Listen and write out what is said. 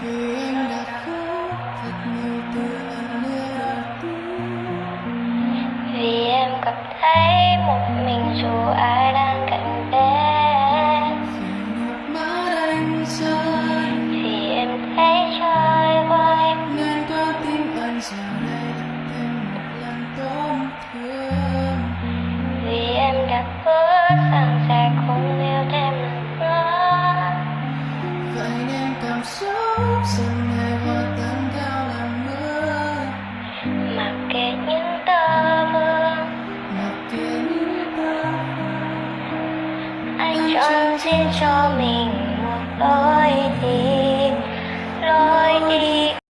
vì em đã khóc, thật nhiều từ lần yêu đầu tiên vì em cảm thấy một rừng mặc kệ những ta mặc kệ những ta anh chọn riêng cho mình một lối đi. Lối đi.